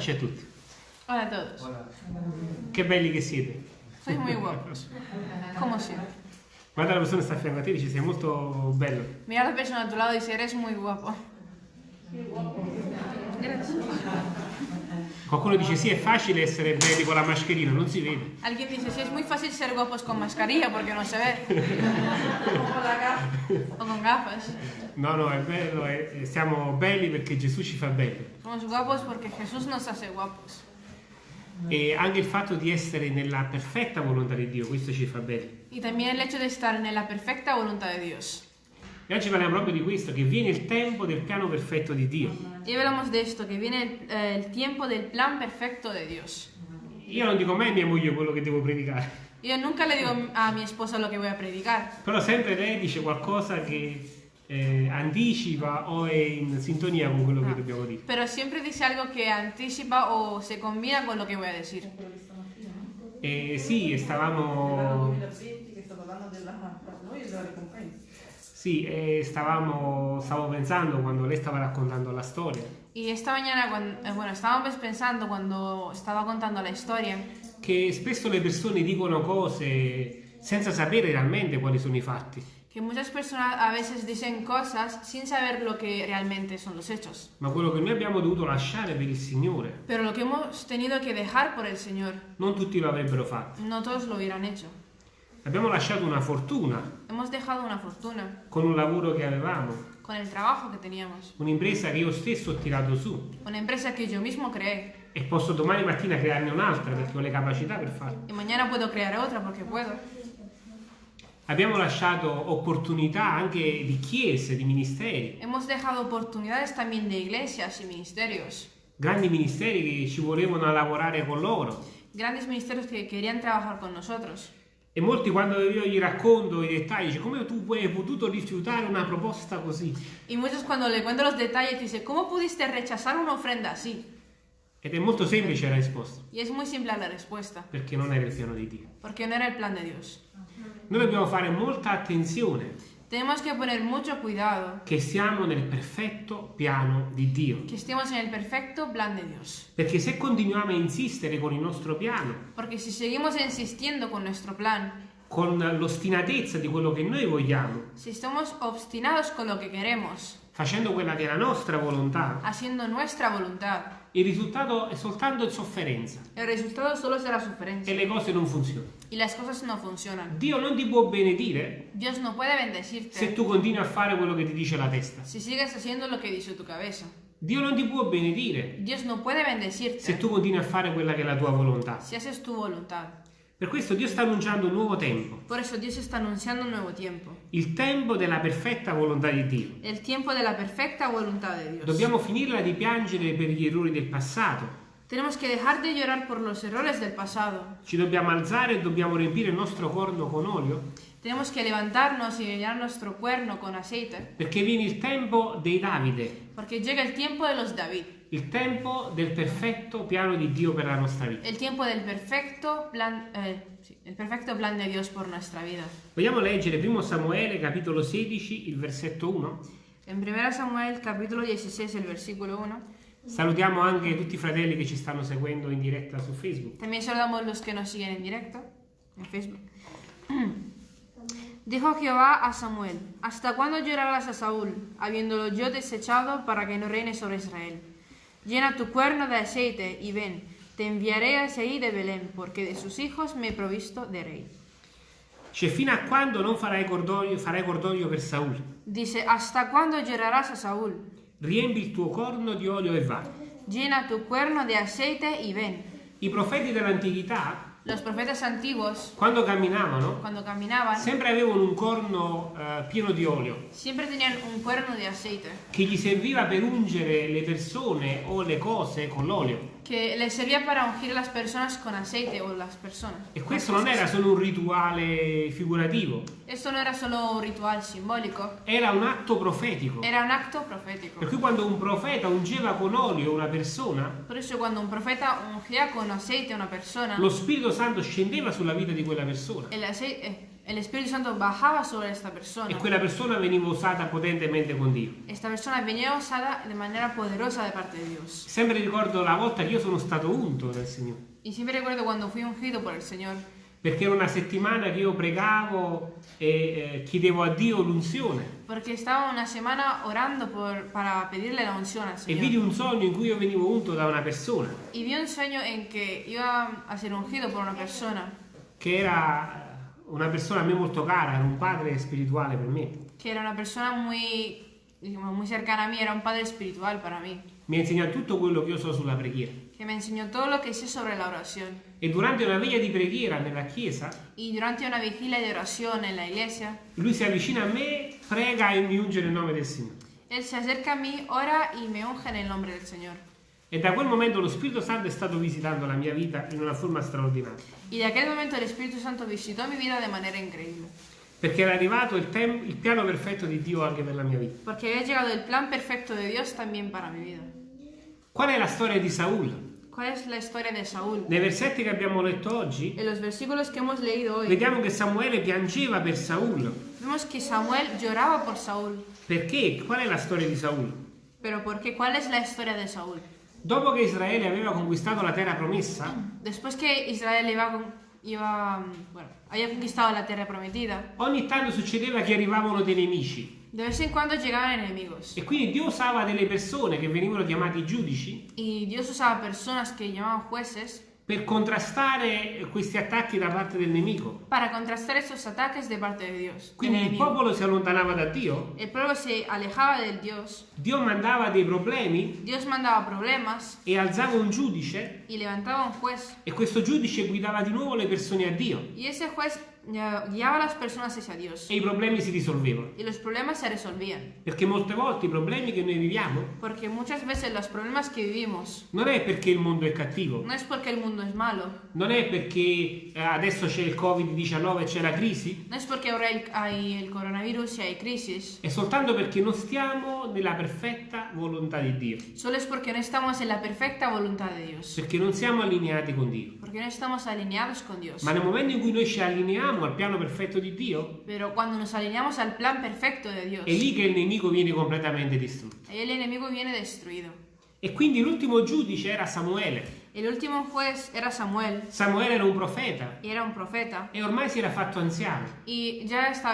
Pace a tutti. Hola a todos. Che belli che siete. Sois muy guapos. Como siempre. Guarda la persona che sta a fianco a te e dice sei molto bello. Mira la persona a tu lado y dice, eres muy guapo. Gracias. Qualcuno dice sì, è facile essere belli con la mascherina, non si vede. Alguien dice, sí, es muy fácil ser guapos con mascarilla porque no se ve. o con gafas. No, no, è bello, è- siamo belli perché Gesù ci fa belli. Somos guapos porque Jesús nos hace guapos. E anche il fatto di essere nella perfetta volontà di Dio, questo ci fa belli. Y también el hecho de estar en la perfecta voluntad de Dios. E oggi parliamo proprio di questo, che viene il tempo del piano perfetto di Dio. Hoy hablamos de esto, que viene el, eh, el tiempo del plan perfecto de Dios. Io non dico mai a mia moglie quello che devo predicare, Yo nunca le digo a mi esposa lo que voy a predicar, però sempre lei dice qualcosa che eh, anticipa o è in sintonia con quello che Ah. dobbiamo dire. pero siempre dice algo que anticipa o se combina con lo que voy a decir. E sì, stavamo, 2020 che sta parlando della per noi e della ricompensa. sì, e stavamo, stavo pensando quando lei stava raccontando la storia, Y esta mañana, cuando, eh, bueno, estábamos pensando cuando estaba contando la historia, che spesso le persone dicono cose senza sapere realmente quali sono i fatti, que muchas personas a veces dicen cosas sin saber lo que realmente son los hechos. ma quello che noi abbiamo dovuto lasciare per il Signore, Pero lo que hemos tenido que dejar por el Señor, non tutti lo avrebbero fatto. no todos lo hubieran hecho. Abbiamo lasciato una fortuna Hemos dejado una fortuna con un lavoro che avevamo, con el trabajo que teníamos, un'impresa che io stesso ho tirato su una empresa que yo mismo creé e posso domani mattina crearne un'altra perché ho le capacità per farlo. y mañana puedo crear otra porque puedo. Abbiamo lasciato opportunità anche di chiese, di ministeri, Hemos dejado oportunidades también de iglesias y ministerios, grandi ministeri che ci volevano lavorare con loro. grandes ministerios que querían trabajar con nosotros. E molti quando io gli racconto i dettagli, dice come tu hai potuto rifiutare una proposta così? Y muchos cuando le cuento los detalles dicen, ¿cómo pudiste rechazar una ofrenda así? Ed è molto semplice la risposta, Y es muy simple la respuesta, perché non era il piano di Dio. porque no era el plan de Dios. Noi dobbiamo fare molta attenzione Tenemos que poner mucho cuidado che siamo nel perfetto piano di Dio. que estemos en el perfecto plan de Dios. Perché se continuiamo a insistere con il nostro piano, Porque si seguimos insistiendo con nuestro plan, con l'ostinatezza di quello che noi vogliamo, si estamos obstinados con lo que queremos, facendo quella che è la nostra volontà, haciendo nuestra voluntad, il risultato è soltanto sofferenza el resultado solo será e sufrencia le cose non funzionano. y las cosas no funcionan. Dio non ti può benedire Dios no puede se bendecirte tu continui a fare quello che ti dice la testa. si sigues haciendo lo que dice tu cabeza. Dio non ti può benedire Dios no puede se bendecirte tu continui a fare quella che è la tua volontà. si haces tu voluntad. Per questo Dio sta annunciando un nuovo tempo, Por eso Dios está anunciando un nuevo tiempo, il tempo della perfetta volontà di Dio. el tiempo de la perfecta voluntad de Dios. Dobbiamo finirla di piangere per gli errori del passato. Tenemos que dejar de llorar por los errores del pasado. Ci dobbiamo alzare e dobbiamo riempire il nostro corno con olio, Tenemos que levantarnos y llenar nuestro cuerno con aceite, perché viene il tempo dei Davide, porque llega el tiempo de los David, il tempo del perfetto piano di Dio per la nostra vita. el tiempo del perfecto plan, eh, sí, el perfecto plan de Dios por nuestra vida. Vogliamo leggere 1 Samuele capitolo 16, il versetto 1? En 1 Samuel capítulo 16, el versículo 1, Salutiamo anche tutti i fratelli che ci stanno seguendo in diretta su Facebook. también saludamos los que nos siguen en directo en Facebook. Dijo Jehová a Samuel, ¿hasta cuándo llorarás a Saúl, habiéndolo yo desechado para que no reine sobre Israel? Llena tu cuerno de aceite y ven, te enviaré a Isaí de Belén, porque de sus hijos me he provisto de rey. Cioè, fino a quando non farai cordoglio, farai cordoglio per Saul? Dice, ¿hasta cuándo llorarás a Saúl? Riempi il tuo corno di olio e va. Llena tu cuerno de aceite y ven. I profeti dell'antichità, Los profetas antiguos, quando camminavano, caminaban, sempre avevano un corno eh, pieno di olio siempre tenían un cuerno de aceite. Che gli serviva per ungere le persone o le cose con l'olio. Que les servía para ungir a las personas con aceite o las personas. E questo non era solo un rituale figurativo, Esto no era solo un ritual simbólico, era un atto profetico. era un acto profético. Per cui quando un profeta ungeva con olio una persona, Por eso cuando un profeta ungía con aceite a una persona, lo Spirito Santo scendeva sulla vita di quella persona el, aceite, el Espíritu Santo bajaba sobre esta e persona. quella persona veniva usata potentemente con Dio. Esta persona venía usada de manera poderosa de parte de Dios. Sempre ricordo la volta che io sono stato unto dal Signore, Y siempre recuerdo cuando fui ungido por el Señor, perché era una settimana che io pregavo e eh, chiedevo a Dio l'unzione porque estaba una semana orando para pedirle la unción al e vidi Señor. un sogno in cui io venivo unto da una persona Y vi un sueño en que iba a ser ungido por una persona, che era una persona a me molto cara, era un padre spirituale per me. que era una persona muy, digamos, muy cercana a mí, era un padre espiritual para mí, Mi ha insegnato tutto quello che io so sulla preghiera. que me enseñó todo lo que sé sobre la oración. E durante una veglia di preghiera nella chiesa, Y durante una vigilia de oración en la iglesia, lui si avvicina a me, prega e mi unge nel nome del Signore. Él se acerca a mí, ora y me unge en el nombre del Señor. E da quel momento lo Spirito Santo è stato visitando la mia vita in una forma straordinaria. Y de aquel momento el Espíritu Santo visitó mi vida de manera increíble. Perché era arrivato il, il piano perfetto di Dio anche per la mia vita. Porque había llegado el plan perfecto de Dios también para mi vida. Qual è la storia di Saul? ¿Cuál es la historia de Saúl? Nei versetti che abbiamo letto oggi, En los versículos que hemos leído hoy, vediamo che Samuele piangeva per Saul. vemos que Samuel lloraba por Saúl. Perché? Qual è la storia di Saul? Pero ¿por qué? ¿Cuál es la historia de Saúl? Dopo che Israele aveva conquistato la terra promessa, Después que Israel iba, iba, bueno, había conquistado la tierra prometida, ogni tanto succedeva che arrivavano dei nemici. de vez en cuando llegaban enemigos. E quindi Dio usava delle persone che venivano chiamati giudici Y Dios usaba personas que llamaban jueces per contrastare questi attacchi da parte del nemico. para contrastar esos ataques de parte de Dios. Quindi il popolo si allontanava da Dio, El pueblo se alejaba del Dios, Dio mandava dei problemi Dios mandaba problemas e alzava un giudice y levantaba un juez. e questo giudice guidava di nuovo le persone a Dio Y ese juez eh, guiaba a las personas hacia Dios. e i problemi si risolvevano. Y los problemas se resolvían. Perché molte volte i problemi che noi viviamo Porque muchas veces los problemas que vivimos non è perché il mondo è cattivo, no es porque el mundo es malo, non è perché eh, adesso c'è il Covid-19 e c'è la crisi, no es porque ahora hay- hay el coronavirus y hay crisis, è soltanto perché non stiamo nella perfetta volontà di Dio, solo es porque no estamos en la perfecta voluntad de Dios. perché non siamo allineati con Dio. Porque no estamos alineados con Dios. Ma nel momento in cui noi ci allineiamo al piano perfetto di Dio, Pero cuando nos alineamos al plan perfecto de Dios, è lì che il nemico viene completamente distrutto. ahí el enemigo viene destruido. E quindi l'ultimo giudice era Samuele. El último juez era Samuel Samuele era un profeta era un profeta e ormai si era fatto anziano.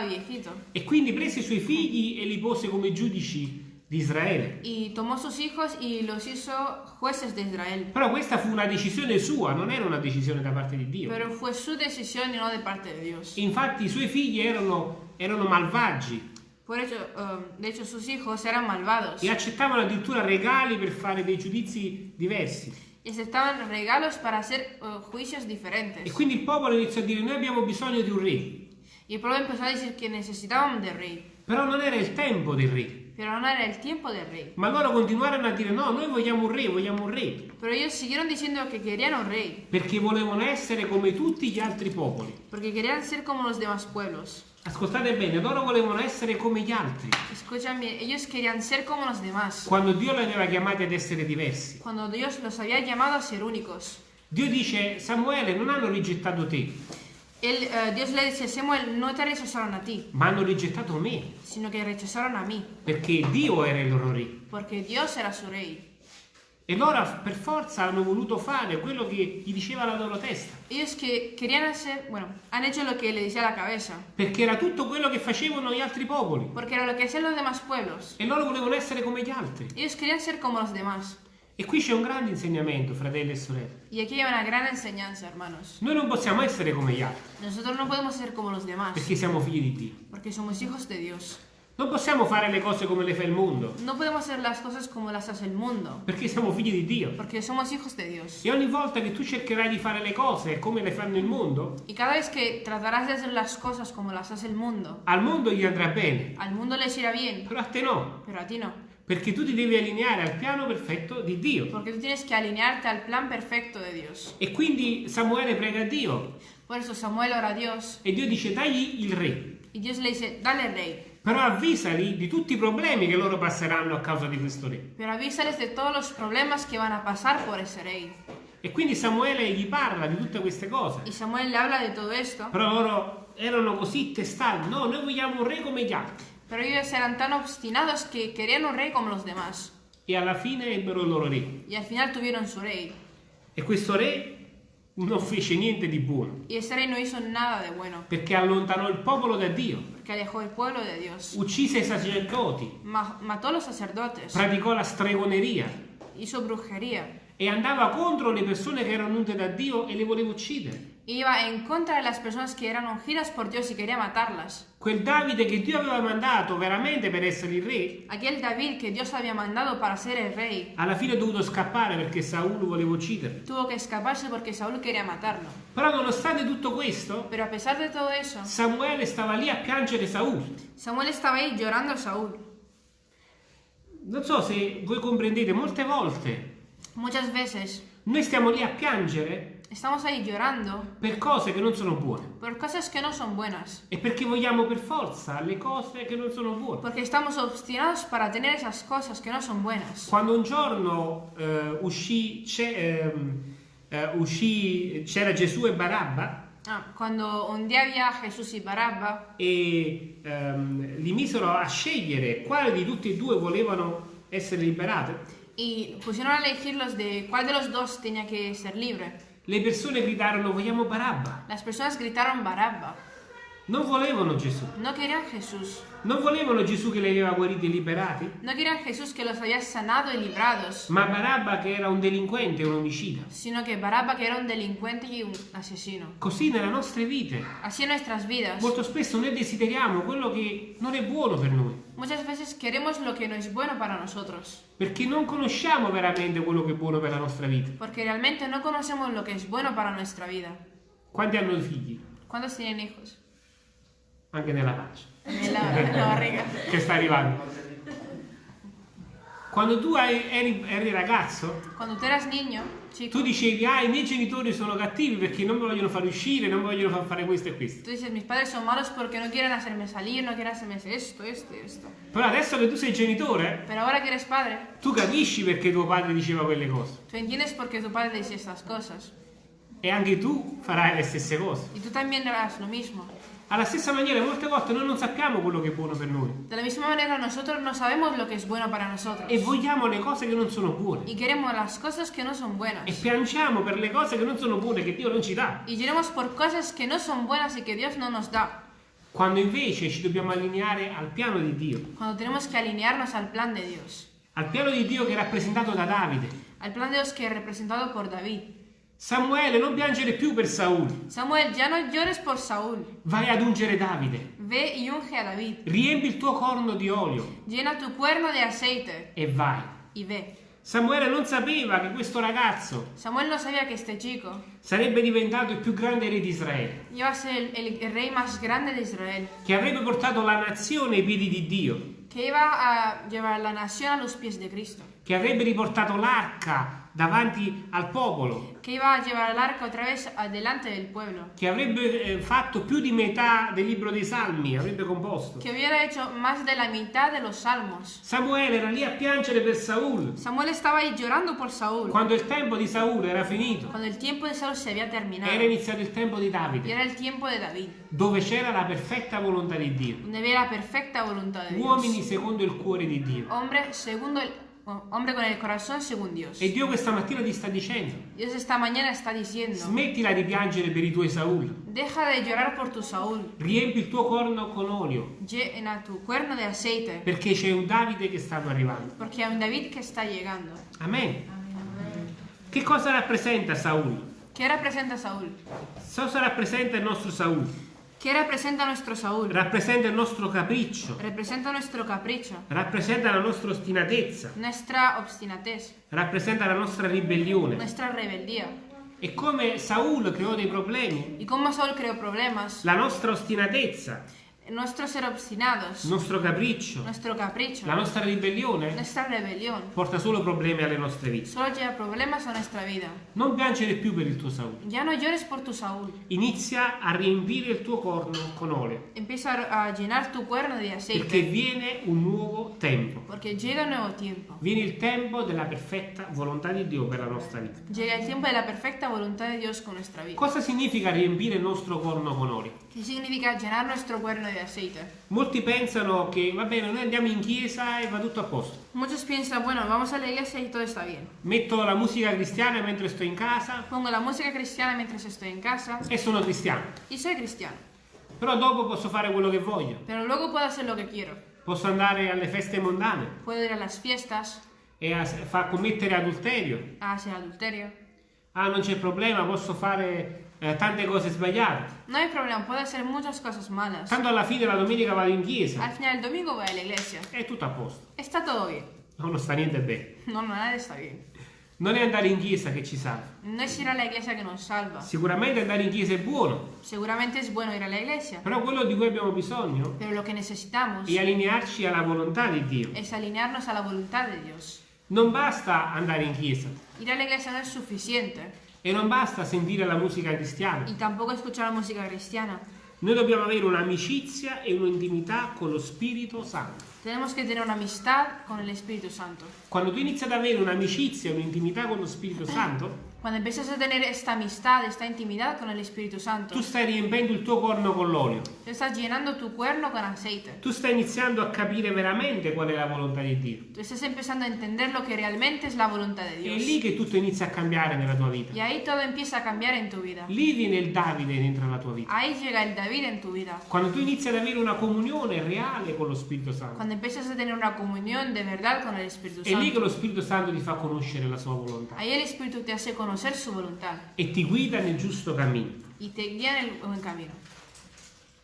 viejito. E quindi prese i suoi figli e li pose come giudici di Israele. Y tomó sus hijos y los hizo jueces de Israel. Però questa fu una decisione sua, non era una decisione da parte di Dio. Pero fue su decisión y no de parte de Dios. Infatti i suoi figli erano, erano malvagi Por hecho, um, de hecho, sus hijos eran malvados e accettavano addirittura regali per fare dei giudizi diversi. y aceptaban regalos para hacer uh, juicios E diferentes. quindi il popolo iniziò a dire noi abbiamo bisogno di un re. Y el pueblo empezó a decir que necesitaban de rey, Però non era il tempo del re. Pero no era el tiempo del rey. Ma loro continuarono a dire no, noi vogliamo un re, vogliamo un re. Pero ellos siguieron diciendo que querían un rey, Perché volevano essere come tutti gli altri popoli. porque querían ser como los demás pueblos. Ascoltate bene, loro volevano essere come gli altri. Escuchan bien, ellos querían ser como los demás, Quando Dio li aveva chiamati ad essere diversi. cuando Dios los había llamado a ser únicos. Dio dice, Samuele, non hanno rigettato te, Él, eh, Dios le dice, Samuel, no te rechazaron a ti, ma hanno rigettato me. sino que rechazaron a mí, Perché Dio era il loro re. porque Dios era su rey. E loro per forza hanno voluto fare quello che gli diceva la loro testa. Ellos que querían hacer, bueno, han hecho lo que le decía la cabeza, Perché era tutto quello che facevano gli altri popoli. porque era lo que hacían los demás pueblos. E loro volevano essere come gli altri. Ellos querían ser como los demás. E qui c'è un grande insegnamento, fratelli e sorelle. Y aquí hay una gran enseñanza, hermanos. Noi non possiamo essere come gli altri, Nosotros no podemos ser como los demás, perché siamo figli di Dio. porque somos hijos de Dios. Non possiamo fare le cose come le fa il mondo, No podemos hacer las cosas como las hace el mundo, perché siamo figli di Dio. porque somos hijos de Dios. E ogni volta che tu cercherai di fare le cose come le fanno il mondo, Y cada vez que tratarás de hacer las cosas como las hace el mundo, al mondo gli andrà bene, al mundo les irá bien, però a te no, pero a ti no. Perché tu ti devi allineare al piano perfetto di Dio. Porque tú tienes que alinearte al plan perfecto de Dios. E quindi Samuele prega a Dio Por eso Samuel ora a Dios e Dio dice dagli il re, y Dios le dice, dale rey, però avvisali di tutti i problemi che loro passeranno a causa di questo re. pero avísales de todos los problemas que van a pasar por ese rey. E quindi Samuele gli parla di tutte queste cose, Y Samuel le habla de todo esto, però loro erano così testati. No, noi vogliamo un re come gli altri. Pero ellos eran tan obstinados que querían un rey como los demás. E alla fine ebbero il loro re. Y al final tuvieron su rey. E questo re non fece niente di buono, Y ese rey no hizo nada de bueno, perché allontanò il popolo da Dio, porque alejó el pueblo de Dios. uccise i sacerdoti, Ma- mató los sacerdotes, praticò la stregoneria hizo brujería, e andava contro le persone che erano unte da Dio e le voleva uccidere. Iba en contra de las personas que eran ungidas por Dios y quería matarlas. Quel Davide che Dio aveva mandato veramente per essere il re, Aquel David que Dios había mandado para ser el rey, alla fine è dovuto scappare perché Saulo voleva ucciderlo. tuvo que escaparse porque Saúl quería matarlo. Però nonostante tutto questo, Pero a pesar de todo eso, Samuele stava lì a piangere Saul. Samuel estaba ahí llorando a Saúl. Non so se voi comprendete, molte volte Muchas veces noi stiamo lì a piangere estamos ahí llorando per cose che non sono buone por cosas que no son buenas, e perché vogliamo per forza le cose che non sono buone. porque estamos obstinados para tener esas cosas que no son buenas. Quando un giorno eh, uscì, c'è- ehm, eh, uscì- c'era Gesù e Barabba Ah, cuando un día había Jesús y Barabba e ehm, li misero a scegliere quale di tutti e due volevano essere liberati, y pusieron a elegirlos de cuál de los dos tenía que ser libre. Le persone gridarono vogliamo Barabba. Las personas gritaron Barabba. Non volevano Gesù. No querían Jesús. Non volevano Gesù che li aveva guariti e liberati, No querían Jesús que los había sanado y librados, ma Barabba che era un delinquente, un omicida. sino que Barabba que era un delincuente y un asesino. Così nelle nostre vite, Así en nuestras vidas. molto spesso noi desideriamo quello che non è buono per noi, Muchas veces queremos lo que no es bueno para nosotros, perché non conosciamo veramente quello che è buono per la nostra vita. porque realmente no conocemos lo que es bueno para nuestra vida. Quanti hanno figli? ¿Cuántos tienen hijos? Anche nella pancia, En la, en la barriga. che sta arrivando. Quando tu eri, eri ragazzo, Cuando tú eras niño, tu dicevi, ah, i miei genitori sono cattivi perché non mi vogliono far uscire, non vogliono far fare questo e questo. tú dices, mis padres son malos porque no quieren hacerme salir, no quieren hacerme esto, esto y esto. Però adesso che tu sei genitore, Pero ahora que eres padre, tu capisci perché tuo padre diceva quelle cose. tú entiendes por qué tu padre dice estas cosas. E anche tu farai le stesse cose. Y tú también harás lo mismo. Alla stessa maniera, molte volte noi non sappiamo quello che è buono per noi De la misma manera, nosotros no sabemos lo que es bueno para nosotros. e vogliamo le cose che non sono buone Y queremos las cosas que no son buenas. e piangiamo per le cose che non sono buone che Dio non ci dà, Y lloremos por cosas que no son buenas y que Dios no nos da. quando invece ci dobbiamo allineare al piano di Dio, Cuando tenemos que alinearnos al plan de Dios. al piano di Dio che è rappresentato da Davide. Al plan de Dios que es representado por David. Samuele, non piangere più per Saul, Samuel, ya no llores por Saúl. vai ad ungere Davide, Ve y unge a David. riempi il tuo corno di olio Llena tu cuerno de aceite e vai. y ve. Samuele non sapeva che questo ragazzo Samuel no sabía que este chico sarebbe diventato il più grande re di Israele, iba a ser el, el- el rey más grande de Israel. che avrebbe portato la nazione ai piedi di Dio, Que iba a llevar la nación a los pies de Cristo. che avrebbe riportato l'arca davanti al popolo, Que iba a llevar el arca otra vez adelante del pueblo. che avrebbe eh, fatto più di metà del libro dei Salmi, avrebbe composto. Que hubiera hecho más de la mitad de los salmos. Samuele era lì a piangere per Saul, Samuel estaba ahí llorando por Saúl. quando il tempo di Saul era finito, Cuando el tiempo de Saúl se había terminado. era iniziato il tempo di Davide, era el tiempo de David. dove c'era la perfetta volontà di Dio, Donde había la perfecta voluntad de uomini Dios. secondo il cuore di Dio. Hombre segundo el, oh, hombre con el corazón según Dios. E Dio questa mattina ti sta dicendo, Dios esta mañana está diciendo, smettila di piangere per i tuoi Saul, deja de llorar por tu Saúl. riempi il tuo corno con olio, Llena tu cuerno de aceite. perché c'è un Davide che sta arrivando. Porque hay un David que está llegando. Amen. Che cosa rappresenta Saul? ¿Qué representa Saúl? Cosa rappresenta il nostro Saul? ¿Qué representa nuestro Saúl? Rappresenta il nostro capriccio, Representa nuestro capricho, rappresenta la nostra ostinatezza, nuestra obstinatez, rappresenta la nostra ribellione. nuestra rebeldía. E come Saul creò dei problemi, la nostra ostinatezza nuestro ser obstinados, il nostro capriccio, nuestro capricho, la nostra ribellione nuestra rebelión, porta solo problemi alle nostre vite. solo lleva problemas a nuestra vida. Non piangere più per il tuo Saul. Ya no llores por tu Saúl. Inizia a riempire il tuo corno con olio, Empieza a llenar tu cuerno perché aceite, viene un nuovo tempo. porque llega un nuevo tiempo. Viene il tempo della perfetta volontà di Dio per la nostra vita. Llega el tiempo de la perfecta voluntad de Dios con nuestra vida. Cosa significa riempire il nostro corno con olio? ¿Qué significa llenar nuestro cuerno aceite? Molti pensano che va bene, noi andiamo in chiesa e va tutto a posto. Muchos piensan, bueno, vamos a la iglesia y todo está bien. Metto la musica cristiana mentre sto in casa Pongo la música cristiana mientras estoy en casa e sono cristiano. y soy cristiano. Però dopo posso fare quello che voglio. Pero luego puedo hacer lo que quiero. Posso andare alle feste mondane Puedo ir a las fiestas, e a- far commettere adulterio. a hacer adulterio. Ah, non c'è problema, posso fare eh, tante cose sbagliate. No hay problema, puedo hacer muchas cosas malas. Tanto alla fine la domenica vado in Al chiesa final del domingo voy a la iglesia. è tutto a posto. Está todo bien. No, non sta niente bene. No, no, nada está bien. Non è andare in chiesa che ci salva. No es ir a la iglesia que nos salva. Sicuramente andare in chiesa è buono, Seguramente es bueno ir a la iglesia. però quello di cui abbiamo bisogno Pero lo que necesitamos è allinearci alla volontà di Dio. es alinearnos a la voluntad de Dios. Non basta andare in chiesa Ir a la iglesia no es suficiente. E non basta sentire la musica cristiana. Y tampoco escuchar la música cristiana. Noi dobbiamo avere un'amicizia e un'intimità con lo Spirito Santo. Tenemos que tener una amistad con el Espíritu Santo. Quando tu inizi ad avere un'amicizia e un'intimità con lo Spirito Santo, Cuando empiezas a tener esta amistad, esta intimidad con el Espíritu Santo, tu stai riempendo il tuo corno con l'olio. tú estás llenando tu cuerno con aceite. Tu stai iniziando a capire veramente qual è la volontà di Dio. Tú estás empezando a entender lo que realmente es la voluntad de È Dios. lì che tutto inizia a cambiare nella tua vita. Y ahí todo empieza a cambiar en tu vida. Lì viene il Davide dentro la tua vita. Ahí llega el David en tu vida. Quando tu inizi ad avere una comunione reale con lo Spirito Santo. Cuando empiezas a tener una comunión de verdad con el Espíritu È lì che Santo. lo Spirito Santo ti fa conoscere la sua volontà Ahí el Espíritu te hace conocer su voluntad e ti guida nel giusto cammino. y te guía en el buen camino.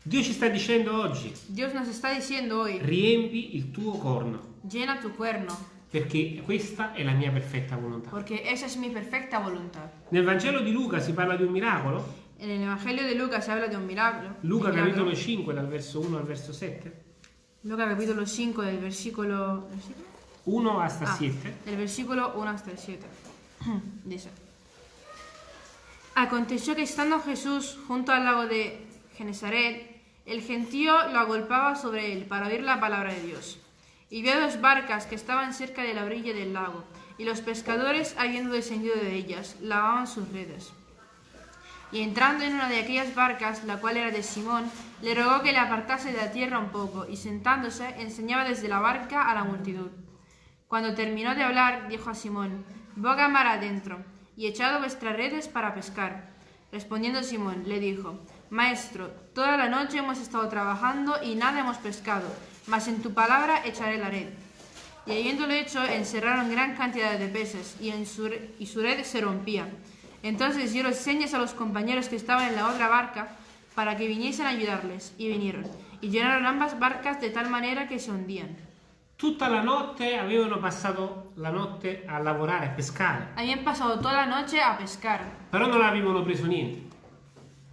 Dio ci sta dicendo oggi, Dios nos está diciendo hoy, riempi il tuo corno, llena tu cuerno, perché questa è la mia perfetta volontà. porque esa es mi perfecta voluntad. Nel Vangelo di Luca si parla di un miracolo, En el Evangelio de Lucas se habla de un milagro. Luca milagro. capitolo 5 dal verso 1 al verso 7, Lucas capítulo 5 del versículo, ¿versículo? 1 hasta Ah, 7. del versículo 1 hasta el 7. Dice. Aconteció que estando Jesús junto al lago de Genezaret, el gentío lo agolpaba sobre él para oír la palabra de Dios. Y vio dos barcas que estaban cerca de la orilla del lago, y los pescadores, habiendo descendido de ellas, lavaban sus redes. Y entrando en una de aquellas barcas, la cual era de Simón, le rogó que le apartase de la tierra un poco, y sentándose, enseñaba desde la barca a la multitud. Cuando terminó de hablar, dijo a Simón, boga mar adentro, y echado vuestras redes para pescar. Respondiendo Simón, le dijo, Maestro, toda la noche hemos estado trabajando y nada hemos pescado, mas en tu palabra echaré la red. Y habiéndolo hecho, encerraron gran cantidad de peces, y, en su, y su red se rompía. Entonces dieron señas a los compañeros que estaban en la otra barca, para que viniesen a ayudarles, y vinieron, y llenaron ambas barcas de tal manera que se hundían. Tutta la notte avevano passato la notte a lavorare, a pescare, Habían pasado toda la noche a pescar, però non avevano preso niente,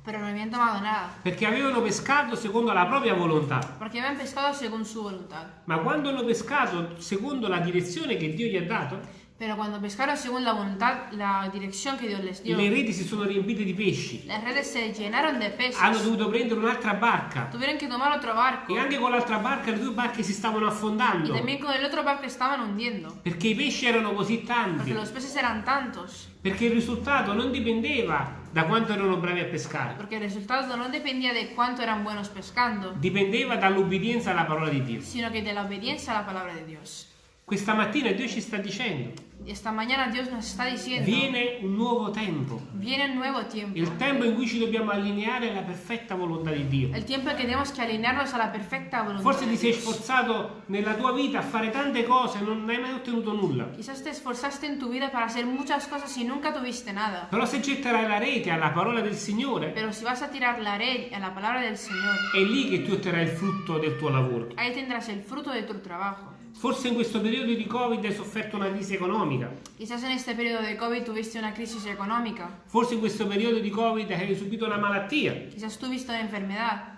pero no habían tomado nada, perché avevano pescato secondo la propria volontà. porque habían pescado según su voluntad. Ma quando hanno pescato secondo la direzione che Dio gli ha dato, Pero cuando pescaron según la voluntad, la dirección que Dios les dio, le reti si sono riempite di pesci. las redes se llenaron de peces. Hanno dovuto prendere un'altra barca Tuvieron que tomar otro barco. e anche con l'altra barca le due barche si stavano Y affondando también con el otro barco estaban hundiendo. perché i pesci erano così tanti. Porque los peces eran tantos. Perché il risultato non dipendeva da quanto erano bravi a pescare, Porque el resultado no dependía de cuánto eran buenos pescando, dipendeva dall'obbedienza alla parola di Dio. sino que de la obediencia a la palabra de Dios. Questa mattina Dio ci sta dicendo, esta mañana Dios nos está diciendo, viene un nuovo tempo, viene un nuevo tiempo. il tempo in cui ci dobbiamo allineare alla perfetta volontà di Dio. El tiempo que tenemos que alinearnos a la perfecta voluntad Forse ti sei sforzato nella tua vita a fare tante cose e non hai mai ottenuto nulla. Quizás te esforzaste en tu vida para hacer muchas cosas y nunca tuviste nada. Però se getterai la rete alla parola del Signore, Pero si vas a tirar la red a la palabra del Señor, è lì che tu otterrai il frutto del tuo lavoro. ahí tendrás el fruto de tu trabajo. Forse in questo periodo di Covid hai sofferto una crisi economica. Quizás en este periodo de COVID tuviste una crisis económica. Forse in questo periodo di Covid hai subito una malattia. Quizás tuviste una enfermedad.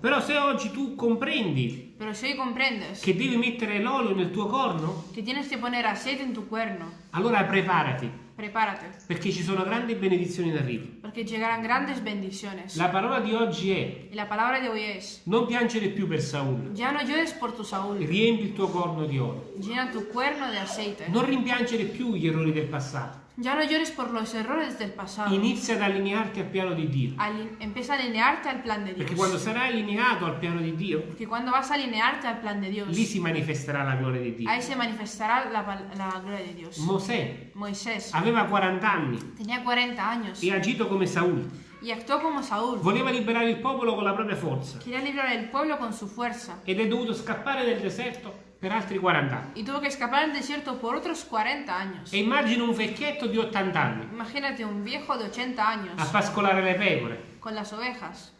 Però se oggi tu comprendi che devi mettere l'olio nel tuo corno, que tienes que poner aceite en tu cuerno, allora preparati, prepárate, perché ci sono grandi benedizioni in arrivo. porque llegarán grandes bendiciones. La parola di oggi è la palabra de hoy es, non piangere più per Saul, ya no llores por tu Saúl, riempi il tuo corno di olio. llena tu cuerno de aceite. Non rimpiangere più gli errori del passato. Ya no llores por los errores del pasado. Inizia ad allinearti al piano di Dio. Empieza a alinearte al plan de Perché Dios. quando sarai allineato al piano di Dio, Porque cuando vas a alinearte al plan de Dios, lì si manifesterà la gloria di Dio. ahí se manifestará la, la gloria de Dios. Mosè Moisés aveva 40 anni tenía 40 años e ha agito come Saul. y actuó como Saúl. Voleva liberare il popolo con la propria forza Quería librar el pueblo con su fuerza ed è dovuto scappare nel deserto per altri 40 anni. y tuvo que escapar al desierto por otros 40 años. E immagina un vecchietto di 80 anni Imagínate un viejo de 80 años a pascolare le pecore, con las ovejas,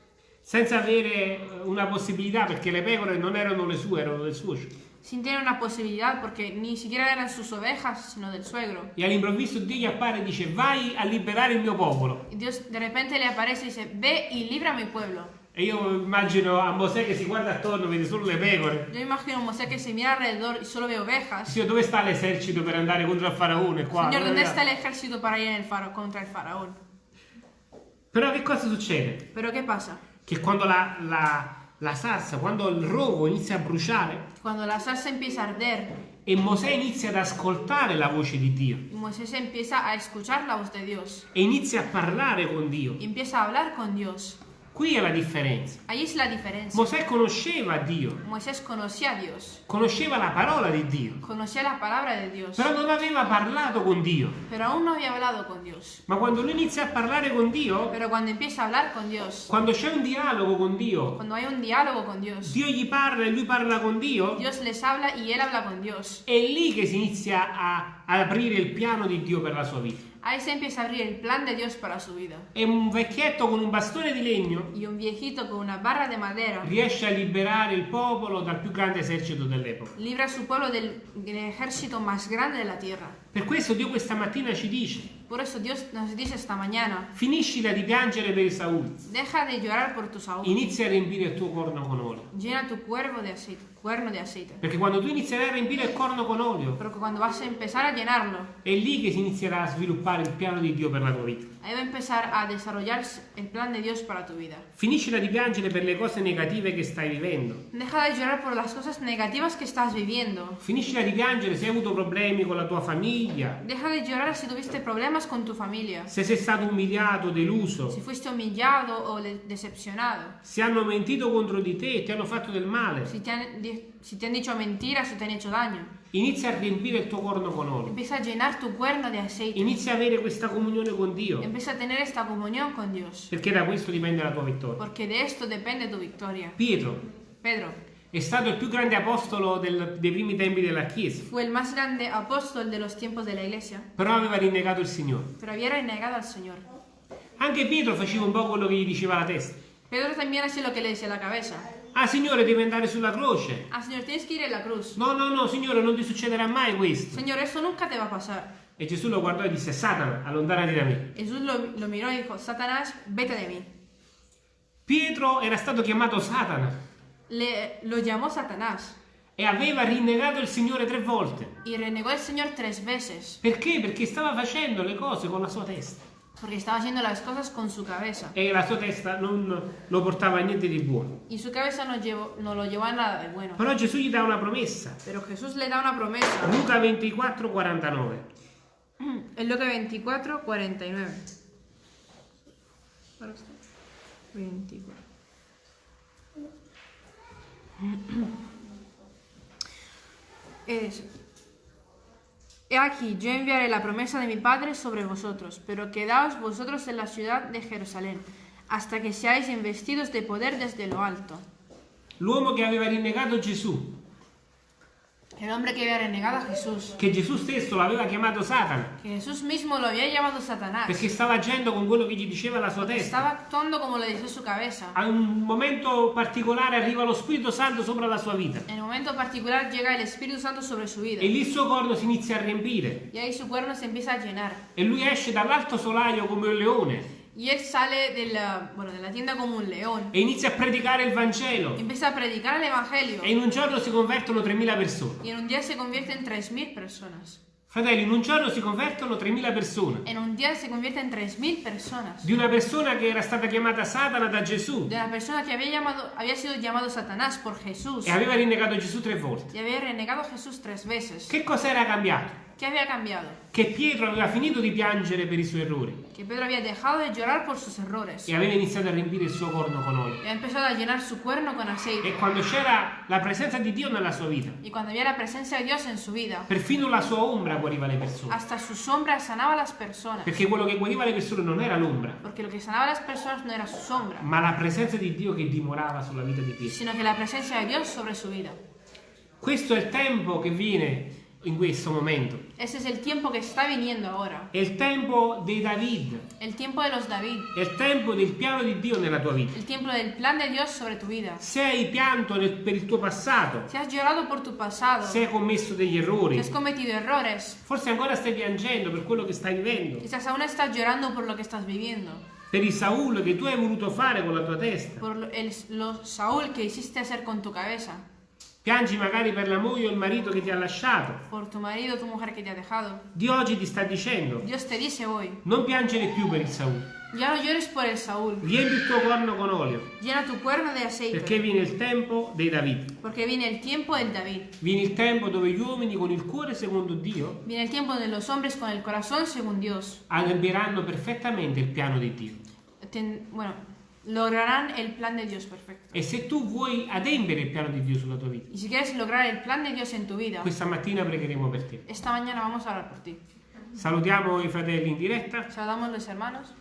senza avere eh, una possibilità perché le pecore non erano le sue, erano del suocero. Sin tener una posibilidad porque ni siquiera eran sus ovejas, sino del suegro. E all'improvviso Dio gli appare e dice vai a liberare il mio popolo. Y Dios de repente le aparece y dice, ve y libra a mi pueblo. E io immagino a Mosè che si guarda attorno, vede solo le pecore. Yo imagino a Mosé que se mira alrededor y solo ve ovejas. Signore, dove sta l'esercito per andare contro il faraone qua? ¿dónde Dove para ir en el faro contra el faraón? Però che cosa succede? Pero ¿qué pasa? Che quando la, la, la salsa, quando il rogo inizia a bruciare Cuando la salsa empieza a arder. e Mosè inizia ad ascoltare la voce di Dio. Moisés empieza a escuchar la voz de Dios. E inizia a parlare con Dio, empieza a hablar con Dios, qui è la differenza. ahí es la diferencia. Mosè conosceva Dio, Moisés conocía a Dios, conosceva la parola di Dio, conocía la palabra de Dios, però non aveva parlato con Dio. pero aún no había hablado con Dios. Ma quando lui inizia a parlare con Dio, Pero cuando empieza a hablar con Dios, quando c'è un dialogo con Dio, cuando hay un diálogo con Dios, Dio gli parla e lui parla con Dio, Dios les habla y él habla con Dios. è lì che si inizia a, a aprire il piano di Dio per la sua vita. Ahí se empieza a abrir el plan de Dios para su vida. E un vecchietto con un bastone di legno Y un viejito con una barra de madera riesce a liberare il popolo dal più grande esercito dell'epoca. libra a su pueblo del, del ejército más grande de la tierra. Per questo Dio questa mattina ci dice, Por eso Dios nos dice esta mañana, finiscila di piangere per Saul, deja de llorar por tu Saúl, inizia a riempire il tuo corno con olio. llena tu cuervo de aceite, cuerno de aceite. Perché quando tu inizierai a riempire il corno con olio, Porque cuando vas a empezar a llenarlo, è lì che si inizierà a sviluppare il piano di Dio per la tua vita. Ahí va a empezar a desarrollarse el plan de Dios para tu vida. Finiscila di piangere per le cose negative che stai vivendo. Deja de llorar por las cosas negativas que estás viviendo. Finiscila di piangere se hai avuto problemi con la tua famiglia, Deja de llorar si tuviste problemas con tu familia, se sei stato umiliato, deluso, si fuiste humillado o decepcionado, se hanno mentito contro di te e ti hanno fatto del male. si te, han, si te han dicho mentiras, si te han hecho daño. Inizia a riempire il tuo corno con olio. Empieza a llenar tu cuerno de aceite. Inizia a avere questa comunione con Dio, Empieza a tener esta comunión con Dios. perché da questo dipende la tua vittoria. Porque de esto depende tu victoria. Pietro Pedro è stato il più grande apostolo del- dei primi tempi della Chiesa, fue el más grande apóstol de los tiempos de la iglesia, però aveva rinnegato il Signore. pero había renegado al Señor. Anche Pietro faceva un po' quello che gli diceva la testa. Pedro también hacía lo que le decía la cabeza. Ah, Signore, devi andare sulla croce. Ah, Señor, tienes que ir en la cruz. No, no, no, Signore, non ti succederà mai questo. Señor, eso nunca te va a pasar. E Gesù lo guardò e disse, Satana, allontanati da me. Jesús lo, lo miró y dijo, Satanás, vete de mí. Pietro era stato chiamato Satana Le, lo llamó Satanás e aveva rinnegato il Signore tre volte. y renegó al Señor tres veces Perché? Perché stava facendo le cose con la sua testa. Porque estaba haciendo las cosas con su cabeza. E la sua testa non lo portava a niente di buono. Y su cabeza no, llevó, no lo llevó a nada de bueno. Però Gesù gli dà una promessa. Pero Jesús le da una promesa. Luca 24, 49. En Lucas 24, 49. Para usted. 24. Es. He aquí, yo enviaré la promesa de mi Padre sobre vosotros, pero quedaos vosotros en la ciudad de Jerusalén, hasta que seáis investidos de poder desde lo alto. L'uomo che aveva rinnegato Gesù, El hombre que había renegado a Jesús, che Gesù stesso l'aveva chiamato Satana, que Jesús mismo lo había llamado Satanás, perché stava agendo con quello che gli diceva la sua testa. estaba actuando como le decía su cabeza. A un momento particolare arriva lo Spirito Santo sopra la sua vita En un momento particular llega el Espíritu Santo sobre su vida. E lì il suo corno si inizia a riempire y ahí su cuerno se empieza a llenar. E lui esce dall'alto solaio come un leone Y él sale de la, bueno, de la tienda como un león. e inizia a predicare il Vangelo. Empieza a predicar el Evangelio. E in un giorno si convertono 3.000 persone. Y en un día se convierte en 3.000 personas. Fratelli, in un giorno si convertono 3.000 persone. En un día se convierte en 3.000 personas. Di una persona che era stata chiamata Satana da Gesù De una persona que había, llamado, había sido llamado Satanás por Jesús. e aveva rinnegato Gesù tre volte. Y había renegado a Jesús tres veces. Che cosa era cambiato? ¿Qué había cambiado? Che Pietro aveva finito di piangere per i suoi errori Que Pedro había dejado de llorar por sus errores. e aveva iniziato a riempire il suo corno con olio. Y ha empezado a llenar su cuerno con aceite. E quando c'era la presenza di Dio nella sua vita, Y cuando había la presencia de Dios en su vida, perfino la sua ombra guariva le persone. hasta su sombra sanaba a las personas. Perché quello che guariva le persone non era l'ombra, Porque lo que sanaba a las personas no era su sombra, ma la presenza di Dio che dimorava sulla vita di Pietro. sino que la presencia de Dios sobre su vida. Questo è il tempo che viene in questo momento. Ese es el tiempo que está viniendo ahora. È il tempo dei David, El tiempo de los David. è il tempo del piano di Dio nella tua vita. El tiempo del plan de Dios sobre tu vida. Se hai pianto nel- per il tuo passato, Si has llorado por tu pasado, se hai commesso degli errori, has cometido errores, forse ancora stai piangendo per quello che stai vivendo, quizás aún estás llorando por lo que estás viviendo, per il Saul che tu hai voluto fare con la tua testa. por el lo Saúl que hiciste hacer con tu cabeza, Piangi magari per la moglie o il marito che ti ha lasciato. por tu marido o tu mujer que te ha dejado. Dio oggi ti sta dicendo, Dios te dice hoy, non piangere più per il Saul. ya no llores por el Saúl, Riempi il tuo corno con olio, llena tu cuerno de aceite, perché viene il tempo dei David. porque viene el tiempo del David. Viene il tempo dove gli uomini con il cuore secondo Dio Viene el tiempo de los hombres con el corazón según Dios. adempiranno perfettamente il piano di Dio. Ten- bueno, lograrán el plan de Dios perfecto. E se tu vuoi adempiere il piano di Dio sulla tua vita, Y si quieres lograr el plan de Dios en tu vida, questa mattina pregheremo per te. esta mañana vamos a orar por ti. Salutiamo i fratelli in diretta. Saludamos los hermanos.